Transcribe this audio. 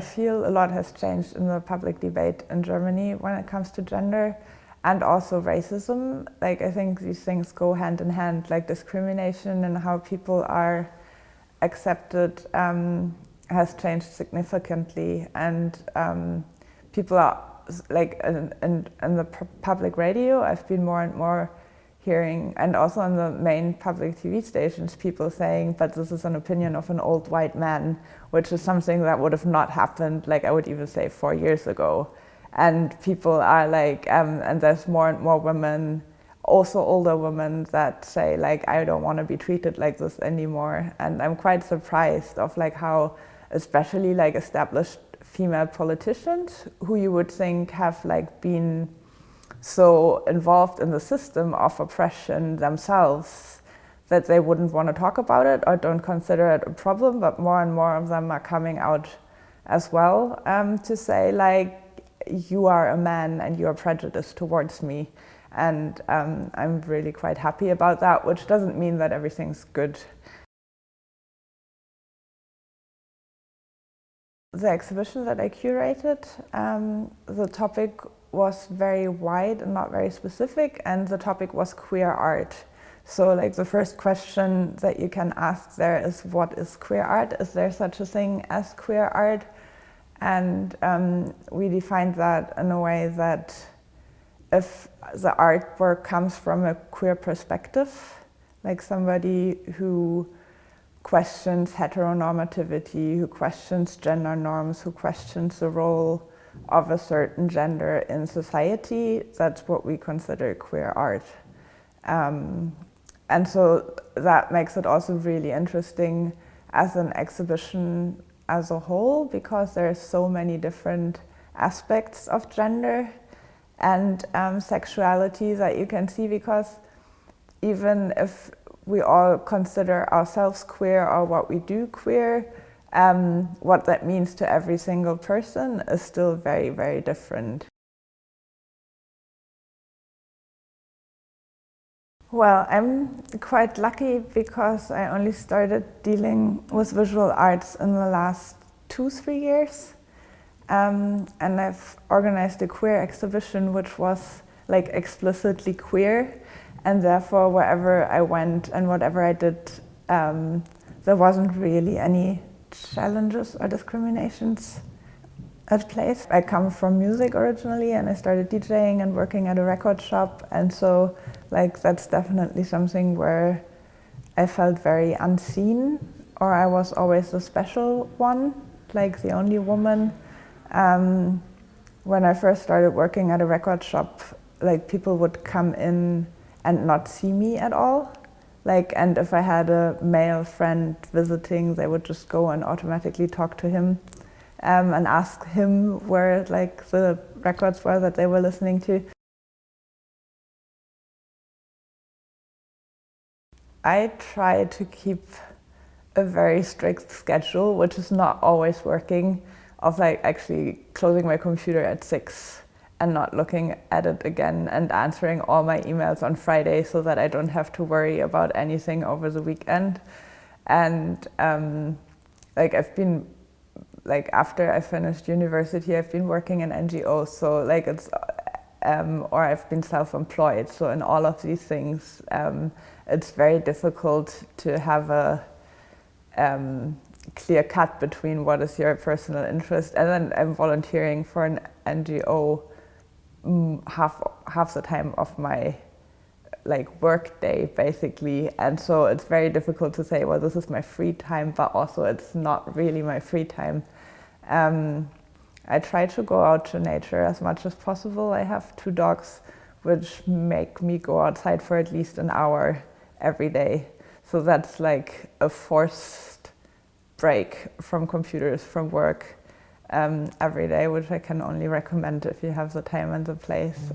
feel a lot has changed in the public debate in Germany when it comes to gender and also racism. Like I think these things go hand in hand, like discrimination and how people are accepted um, has changed significantly and um, people are like in, in, in the public radio I've been more and more hearing and also on the main public TV stations people saying but this is an opinion of an old white man which is something that would have not happened like I would even say four years ago. And people are like um, and there's more and more women also older women that say like I don't want to be treated like this anymore. And I'm quite surprised of like how especially like established female politicians who you would think have like been so involved in the system of oppression themselves that they wouldn't want to talk about it or don't consider it a problem, but more and more of them are coming out as well um, to say like, you are a man and you are prejudiced towards me. And um, I'm really quite happy about that, which doesn't mean that everything's good. The exhibition that I curated, um, the topic was very wide and not very specific, and the topic was queer art. So like the first question that you can ask there is what is queer art? Is there such a thing as queer art? And um, we defined that in a way that if the artwork comes from a queer perspective, like somebody who questions heteronormativity, who questions gender norms, who questions the role of a certain gender in society, that's what we consider queer art. Um, and so that makes it also really interesting as an exhibition as a whole because there are so many different aspects of gender and um, sexuality that you can see because even if we all consider ourselves queer or what we do queer, um, what that means to every single person is still very, very different. Well, I'm quite lucky because I only started dealing with visual arts in the last two, three years. Um, and I've organized a queer exhibition which was like explicitly queer and therefore wherever I went and whatever I did um, there wasn't really any challenges or discriminations at place. I come from music originally and I started DJing and working at a record shop and so like that's definitely something where I felt very unseen or I was always the special one, like the only woman. Um, when I first started working at a record shop, like people would come in and not see me at all. Like, and if I had a male friend visiting, they would just go and automatically talk to him um, and ask him where like the records were that they were listening to. I try to keep a very strict schedule, which is not always working, of like actually closing my computer at six and not looking at it again and answering all my emails on Friday so that I don't have to worry about anything over the weekend. And um, like I've been, like after I finished university, I've been working in NGOs. So like it's, um, or I've been self-employed. So in all of these things, um, it's very difficult to have a um, clear cut between what is your personal interest and then I'm volunteering for an NGO half half the time of my like work day basically. And so it's very difficult to say well this is my free time but also it's not really my free time. Um, I try to go out to nature as much as possible. I have two dogs which make me go outside for at least an hour every day. So that's like a forced break from computers from work um, every day, which I can only recommend if you have the time and the place.